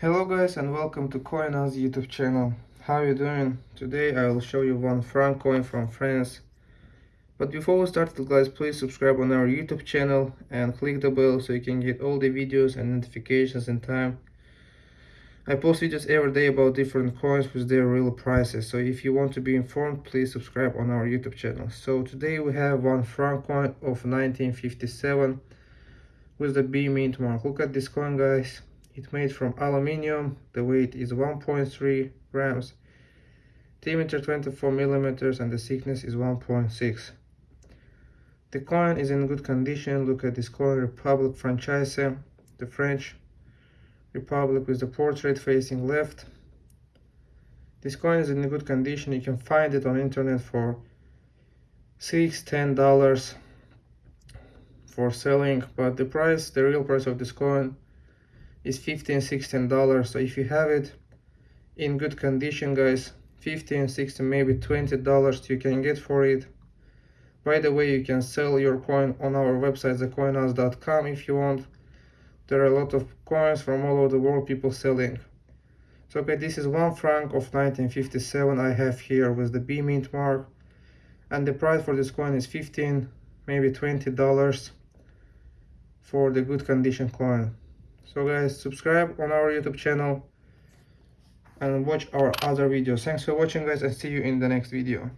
Hello guys and welcome to CoinAz YouTube channel. How you doing? Today I will show you one franc coin from France. But before we start guys, please subscribe on our YouTube channel and click the bell so you can get all the videos and notifications in time. I post videos every day about different coins with their real prices. So if you want to be informed, please subscribe on our YouTube channel. So today we have one franc coin of 1957 with the B mint mark. Look at this coin guys it's made from aluminium. The weight is 1.3 grams. Diameter 24 millimeters and the thickness is 1.6. The coin is in good condition. Look at this coin, Republic Française, the French Republic with the portrait facing left. This coin is in good condition. You can find it on internet for six, ten dollars for selling, but the price, the real price of this coin is 15 16 dollars. So if you have it in good condition guys 15 16 maybe 20 dollars you can get for it. By the way you can sell your coin on our website thecoinaz.com if you want. There are a lot of coins from all over the world people selling. So okay this is one franc of 1957 i have here with the b mint mark. And the price for this coin is 15 maybe 20 dollars for the good condition coin so guys subscribe on our youtube channel and watch our other videos. Thanks for watching guys and see you in the next video